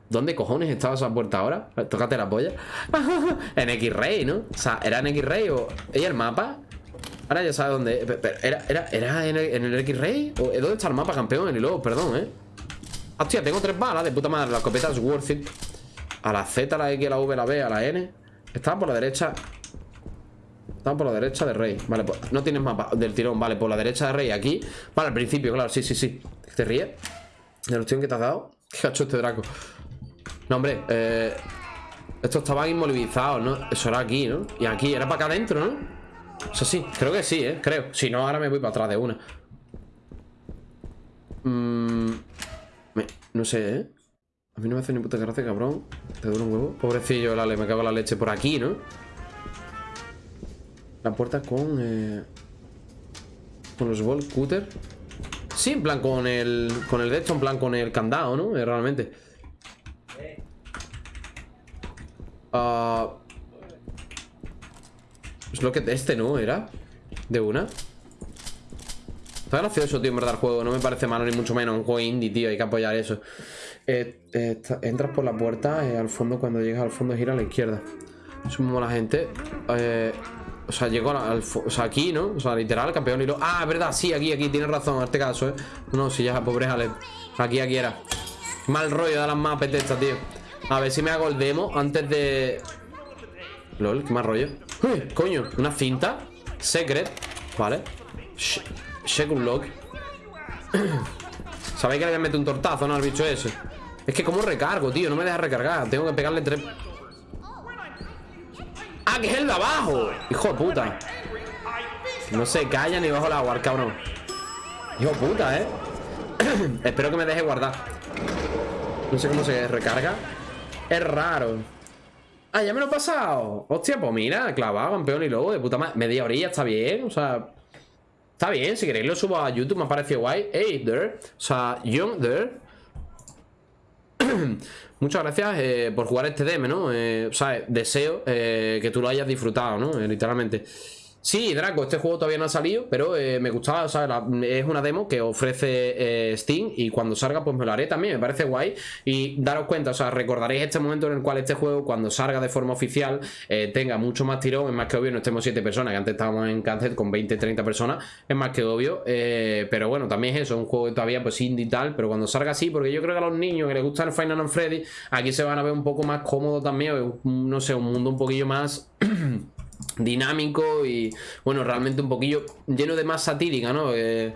¿Dónde cojones estaba esa puerta ahora? Tócate la polla. en X-Ray, ¿no? O sea, ¿era en X-Ray o. ¿Ella el mapa? Ahora ya sabe dónde. ¿Era, era, era en el, X-Ray? ¿Dónde está el mapa, campeón? En el lobo, perdón, ¿eh? Hostia, tengo tres balas de puta madre. La escopeta es worth it. A la Z, a la X, a la V, a la B, a la N. Estaba por la derecha. Estamos por la derecha de Rey. Vale, pues no tienes mapa del tirón. Vale, por la derecha de Rey aquí. Vale, al principio, claro, sí, sí, sí. ¿Te ríes? ¿De la opción que te has dado? ¿Qué ha hecho este Draco? No, hombre, eh... Estos estaban inmovilizados, ¿no? Eso era aquí, ¿no? Y aquí, era para acá adentro, ¿no? Eso sí, creo que sí, ¿eh? Creo. Si no, ahora me voy para atrás de una. Mm, me- no sé, ¿eh? A mí no me hace ni puta gracia, cabrón. Te dura un huevo. Pobrecillo, Lale, me cago en la leche por aquí, ¿no? La puerta con... Eh... Con los ball cutter. Sí, en plan con el... Con el de esto, en plan con el candado, ¿no? Eh, realmente. Ah... Es lo que este, ¿no? ¿Era? De una. Está gracioso, tío, en verdad, el juego. No me parece malo, ni mucho menos. Un juego indie, tío. Hay que apoyar eso. Eh, eh, entras por la puerta eh, al fondo. Cuando llegas al fondo, gira a la izquierda. Mismo la gente. O sea, llegó al. O sea, aquí, ¿no? O sea, literal, campeón y lo. Ah, verdad, sí, aquí, aquí. Tienes razón en este caso, ¿eh? No, si ya, pobre Ale. Aquí, aquí era. Mal rollo de las mapes de tío. A ver si me hago el demo antes de. LOL, qué mal rollo. Uy, coño, una cinta. Secret. Vale. Check un lock. Sabéis que le voy a meter un tortazo, ¿no? Al bicho ese. Es que como recargo, tío. No me deja recargar. Tengo que pegarle tres. ¡Ah, que es el de abajo! Hijo de puta. No se calla ni bajo el agua, cabrón. Hijo de puta, ¿eh? Espero que me deje guardar. No sé cómo se recarga. Es raro. Ah, ya me lo he pasado. Hostia, pues mira, clavado, campeón y lobo de puta madre. Media orilla está bien, o sea. Está bien, si queréis lo subo a YouTube, me ha parecido guay. Hey, there. O sea, young there. Muchas gracias eh, por jugar este DM, ¿no? Eh, o sea, deseo eh, que tú lo hayas disfrutado, ¿no? Eh, literalmente. Sí, Draco, este juego todavía no ha salido, pero eh, me gustaba, o sea, es una demo que ofrece eh, Steam y cuando salga pues me lo haré también, me parece guay. Y daros cuenta, o sea, recordaréis este momento en el cual este juego, cuando salga de forma oficial, eh, tenga mucho más tirón, es más que obvio, no estemos 7 personas, que antes estábamos en Cáncer con 20, 30 personas, es más que obvio, pero bueno, también es eso, un juego todavía pues indie y tal, pero cuando salga así, porque yo creo que a los niños que les gusta el Final Fantasy Freddy, aquí se van a ver un poco más cómodos también, no sé, un mundo un poquillo más dinámico y bueno, realmente un poquillo lleno de más satírica, ¿no? Eh,